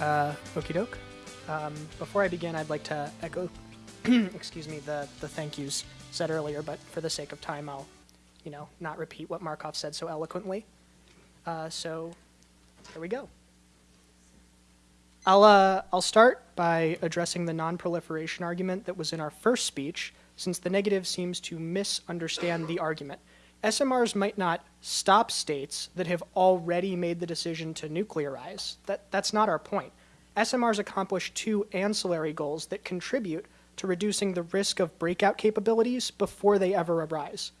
Uh, okie doke. Um, before I begin, I'd like to echo, excuse me, the, the thank yous said earlier, but for the sake of time, I'll, you know, not repeat what Markov said so eloquently. Uh, so, here we go. I'll, uh, I'll start by addressing the non-proliferation argument that was in our first speech, since the negative seems to misunderstand the argument. SMRs might not stop states that have already made the decision to nuclearize. That, that's not our point. SMRs accomplish two ancillary goals that contribute to reducing the risk of breakout capabilities before they ever arise.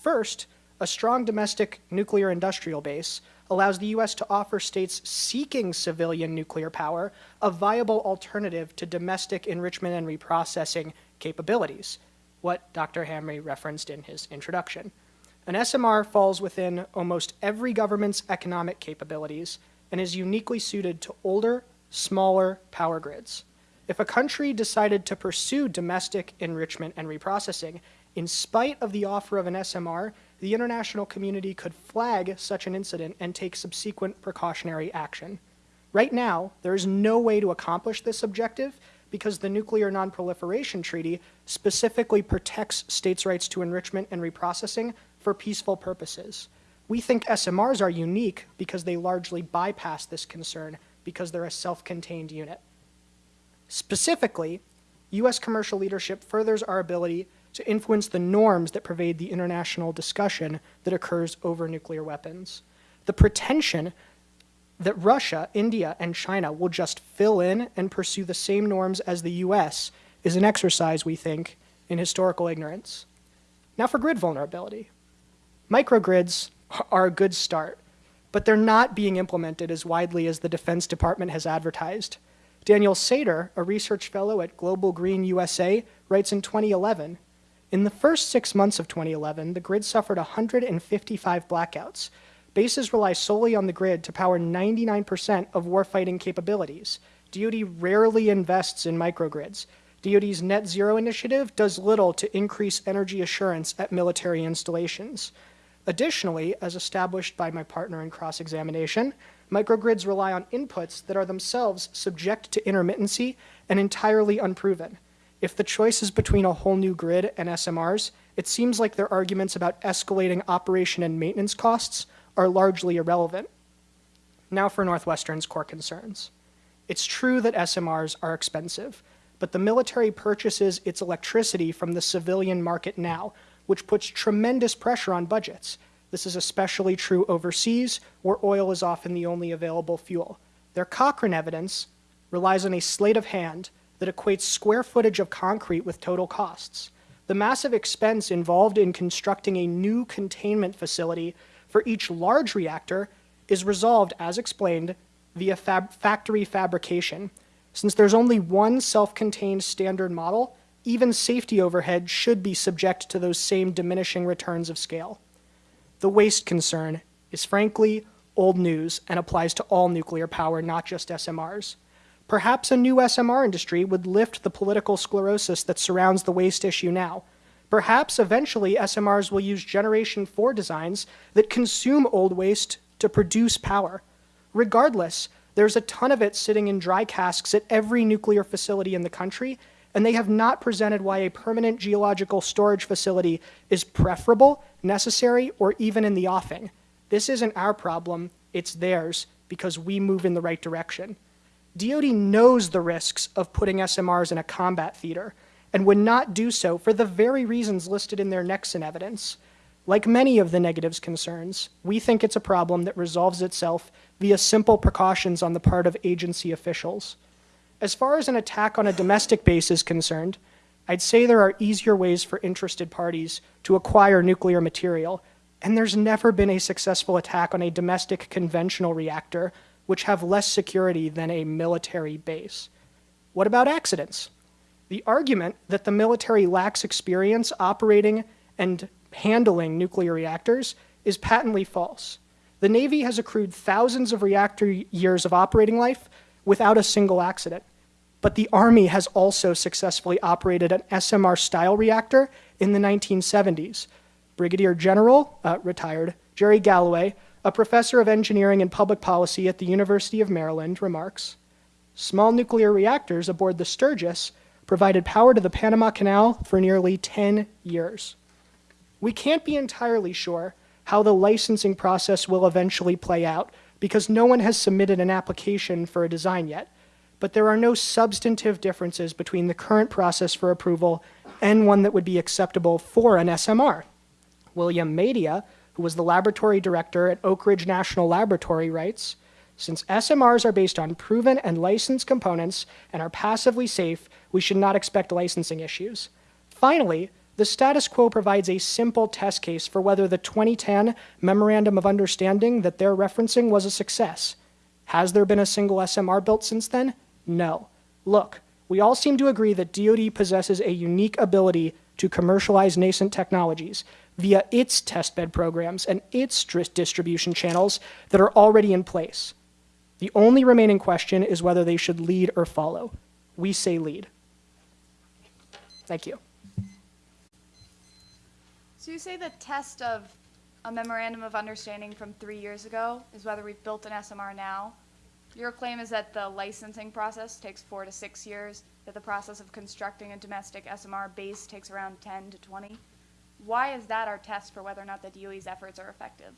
First, a strong domestic nuclear industrial base allows the U.S. to offer states seeking civilian nuclear power a viable alternative to domestic enrichment and reprocessing capabilities, what Dr. Hamre referenced in his introduction. An SMR falls within almost every government's economic capabilities and is uniquely suited to older, smaller power grids. If a country decided to pursue domestic enrichment and reprocessing, in spite of the offer of an SMR, the international community could flag such an incident and take subsequent precautionary action. Right now, there is no way to accomplish this objective because the Nuclear Nonproliferation Treaty specifically protects states' rights to enrichment and reprocessing for peaceful purposes. We think SMRs are unique because they largely bypass this concern because they're a self-contained unit. Specifically, U.S. commercial leadership furthers our ability to influence the norms that pervade the international discussion that occurs over nuclear weapons. The pretension that Russia, India, and China will just fill in and pursue the same norms as the US is an exercise, we think, in historical ignorance. Now for grid vulnerability. Microgrids are a good start, but they're not being implemented as widely as the Defense Department has advertised. Daniel Sater, a research fellow at Global Green USA, writes in 2011, in the first six months of 2011, the grid suffered 155 blackouts. Bases rely solely on the grid to power 99% of warfighting capabilities. DoD rarely invests in microgrids. DoD's net zero initiative does little to increase energy assurance at military installations. Additionally, as established by my partner in cross-examination, microgrids rely on inputs that are themselves subject to intermittency and entirely unproven. If the choice is between a whole new grid and SMRs, it seems like their arguments about escalating operation and maintenance costs are largely irrelevant. Now for Northwestern's core concerns. It's true that SMRs are expensive, but the military purchases its electricity from the civilian market now, which puts tremendous pressure on budgets. This is especially true overseas, where oil is often the only available fuel. Their Cochrane evidence relies on a sleight of hand that equates square footage of concrete with total costs. The massive expense involved in constructing a new containment facility for each large reactor is resolved, as explained, via fab factory fabrication. Since there's only one self-contained standard model, even safety overhead should be subject to those same diminishing returns of scale. The waste concern is frankly old news and applies to all nuclear power, not just SMRs. Perhaps a new SMR industry would lift the political sclerosis that surrounds the waste issue now. Perhaps eventually SMRs will use Generation 4 designs that consume old waste to produce power. Regardless, there's a ton of it sitting in dry casks at every nuclear facility in the country, and they have not presented why a permanent geological storage facility is preferable, necessary, or even in the offing. This isn't our problem, it's theirs, because we move in the right direction. DoD knows the risks of putting SMRs in a combat theater and would not do so for the very reasons listed in their Nexen evidence. Like many of the negatives concerns, we think it's a problem that resolves itself via simple precautions on the part of agency officials. As far as an attack on a domestic base is concerned, I'd say there are easier ways for interested parties to acquire nuclear material, and there's never been a successful attack on a domestic conventional reactor which have less security than a military base. What about accidents? The argument that the military lacks experience operating and handling nuclear reactors is patently false. The Navy has accrued thousands of reactor years of operating life without a single accident. But the Army has also successfully operated an SMR-style reactor in the 1970s. Brigadier General, uh, retired, Jerry Galloway a professor of engineering and public policy at the University of Maryland, remarks, Small nuclear reactors aboard the Sturgis provided power to the Panama Canal for nearly 10 years. We can't be entirely sure how the licensing process will eventually play out because no one has submitted an application for a design yet. But there are no substantive differences between the current process for approval and one that would be acceptable for an SMR. William Madia, who was the laboratory director at Oak Ridge National Laboratory, writes Since SMRs are based on proven and licensed components and are passively safe, we should not expect licensing issues. Finally, the status quo provides a simple test case for whether the 2010 Memorandum of Understanding that they're referencing was a success. Has there been a single SMR built since then? No. Look, we all seem to agree that DoD possesses a unique ability to commercialize nascent technologies via its testbed programs and its distribution channels that are already in place. The only remaining question is whether they should lead or follow. We say lead. Thank you. So you say the test of a memorandum of understanding from three years ago is whether we've built an SMR now. Your claim is that the licensing process takes four to six years, that the process of constructing a domestic SMR base takes around 10 to 20. Why is that our test for whether or not the DOE's efforts are effective?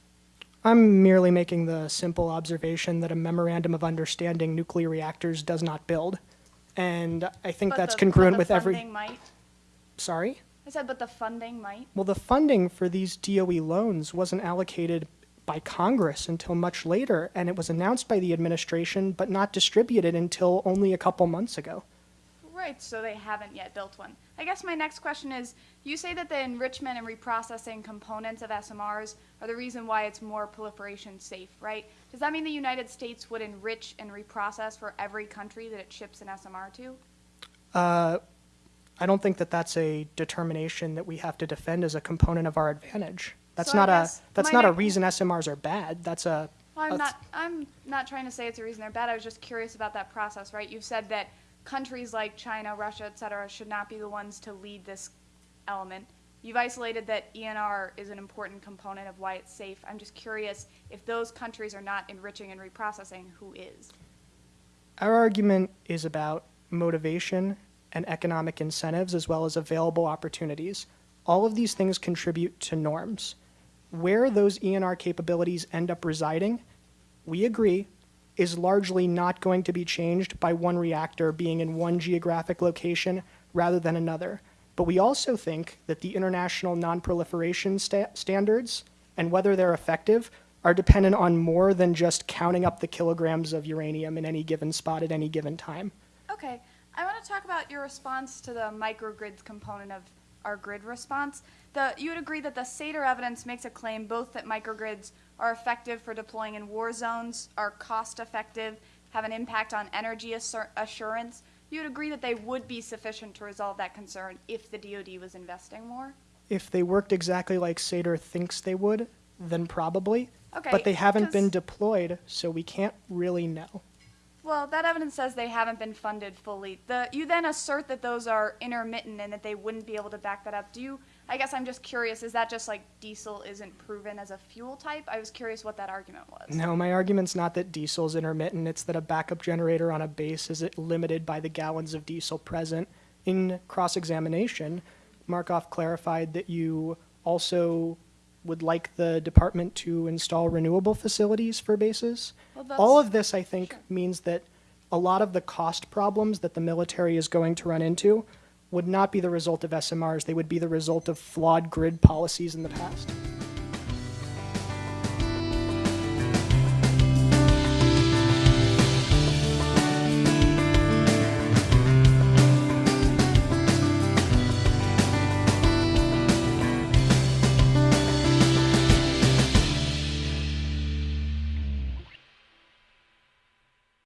I'm merely making the simple observation that a memorandum of understanding nuclear reactors does not build. And I think But that's the- congruent with every. might. Sorry? I said, but the funding might. Well, the funding for these DOE loans wasn't allocated by Congress until much later, and it was announced by the administration but not distributed until only a couple months ago. Right, so they haven't yet built one. I guess my next question is, you say that the enrichment and reprocessing components of SMRs are the reason why it's more proliferation safe, right? Does that mean the United States would enrich and reprocess for every country that it ships an SMR to? Uh, I don't think that that's a determination that we have to defend as a component of our advantage. That's So I not a guess that's my not a next- reason SMRs are bad. That's a Well, I'm That's- not, I'm not trying to say it's a reason they're bad, I was just curious about that process, right? You've said that countries like China, Russia, et cetera, should not be the ones to lead this element. You've isolated that ENR is an important component of why it's safe. I'm just curious, if those countries are not enriching and reprocessing, who is? Our argument is about motivation and economic incentives as well as available opportunities. All of these things contribute to norms. Where those ENR capabilities end up residing, we agree, is largely not going to be changed by one reactor being in one geographic location rather than another. But we also think that the international non-proliferation sta- standards and whether they're effective are dependent on more than just counting up the kilograms of uranium in any given spot at any given time. Okay, I want to talk about your response to the microgrids component of our grid response. The, you would agree that the SATER evidence makes a claim both that microgrids are effective for deploying in war zones, are cost effective, have an impact on energy assur- assurance. You would agree that they would be sufficient to resolve that concern if the DoD was investing more? If they worked exactly like Sater thinks they would, then probably. Okay, But they haven't been deployed, so we can't really know. Well, that evidence says they haven't been funded fully. The, you then assert that those are intermittent and that they wouldn't be able to back that up. Do you, I guess I'm just curious, is that just like diesel isn't proven as a fuel type? I was curious what that argument was. No, my argument's not that diesel's intermittent, it's that a backup generator on a base is limited by the gallons of diesel present. In cross examination, Markov clarified that you also would like the department to install renewable facilities for bases. Well, All of this, I think, sure. means that a lot of the cost problems that the military is going to run into would not be the result of SMRs, they would be the result of flawed grid policies in the past.